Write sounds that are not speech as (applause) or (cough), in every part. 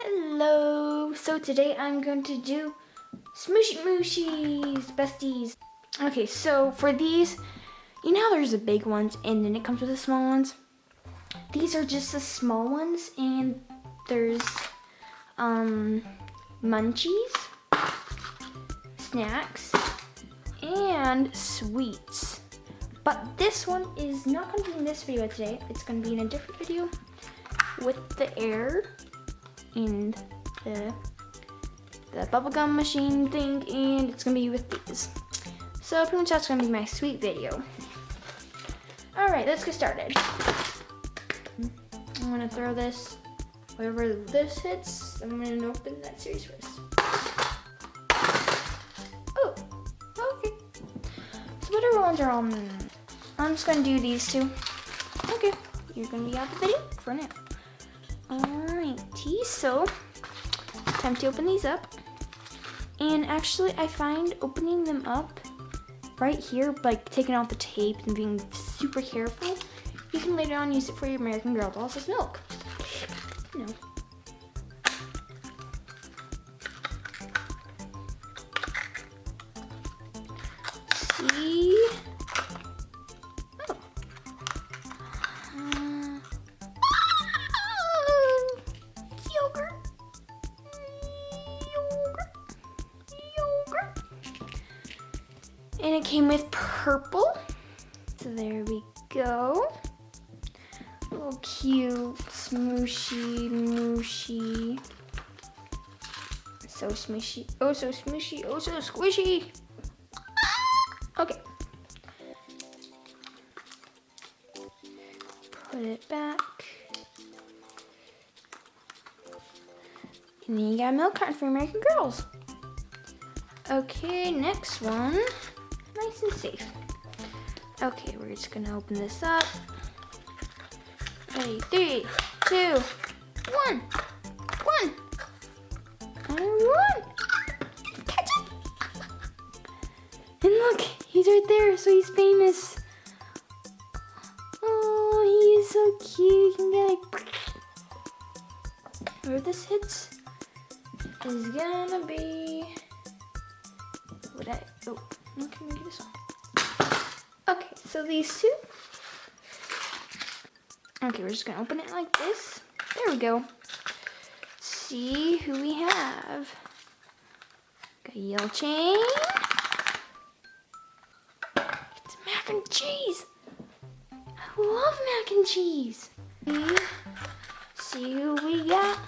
Hello, so today I'm going to do Smooshy Mushies, besties. Okay, so for these, you know there's the big ones and then it comes with the small ones? These are just the small ones and there's um, munchies, snacks, and sweets. But this one is not going to be in this video today. It's going to be in a different video with the air and the, the bubblegum machine thing and it's going to be with these. So pretty much that's going to be my sweet video. Alright, let's get started. I'm going to throw this wherever this hits. I'm going to open that series first. Oh, okay. So whatever ones are on I'm just gonna do these two. Okay, you're gonna be out of the video for now. Alrighty, so time to open these up. And actually, I find opening them up right here, like taking out the tape and being super careful, you can later on use it for your American Girl dolls as milk. You And it came with purple. So there we go. Little cute, smooshy, mooshy. So smushy, oh so smushy, oh so squishy. Okay. Put it back. And then you got a milk carton for American Girls. Okay, next one nice and safe. Okay, we're just gonna open this up. Ready, three, two, one, one, and one. Catch it! And look, he's right there, so he's famous. Oh, he's so cute. You can get like, where this hits is gonna be. What I oh. Okay, maybe this one. Okay, so these two. Okay, we're just gonna open it like this. There we go. see who we have. Got a yellow chain. It's mac and cheese. I love mac and cheese. See who we got.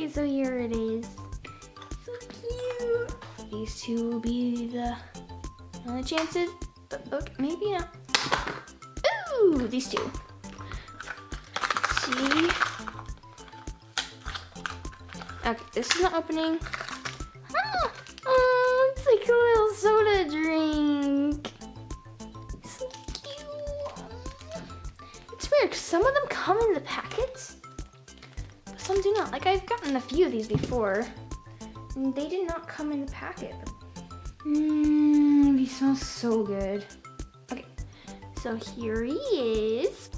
Okay, so here it is. So cute. These two will be the only chances, but okay, maybe not. Ooh, these two. see. Okay, this is not opening. Oh, oh, it's like a little soda drink. So cute. It's weird, because some of them come in the packets some do not. Like I've gotten a few of these before. And they did not come in the packet. Mmm, these smell so good. Okay, so here he is.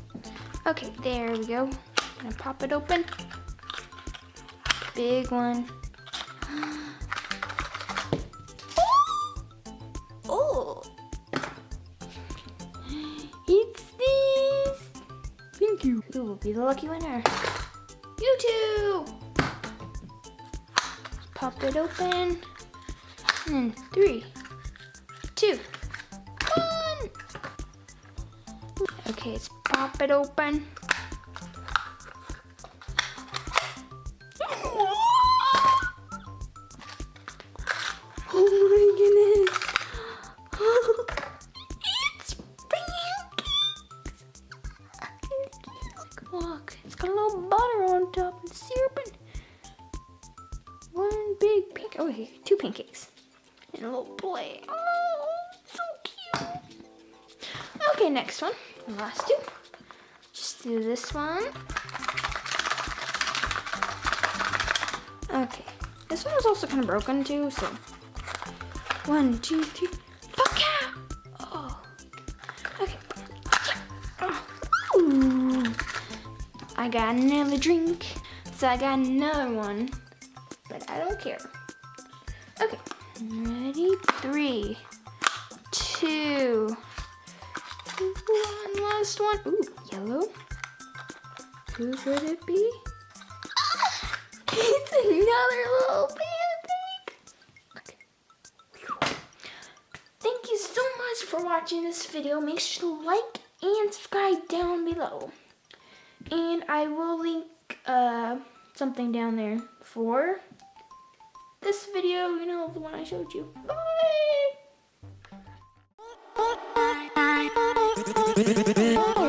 Okay, there we go. Gonna pop it open. Big one. (gasps) oh! It's this! Thank you. Who will be the lucky winner? Too! Pop it open. And three, two, one. Okay, let's pop it open. Oh Look, it's got a little butter on top and syrup and one big pink. Oh, here, two pancakes and a little plate. Oh, so cute. Okay, next one. last two. Just do this one. Okay. This one was also kind of broken too, so. One, two, three. Fuck I got another drink, so I got another one, but I don't care. Okay. Ready? Three, two, one last one. Ooh, yellow. Who could it be? (laughs) it's another little pancake. Okay. Thank you so much for watching this video. Make sure to like and subscribe down below. And I will link uh, something down there for this video, you know, the one I showed you. Bye! (laughs)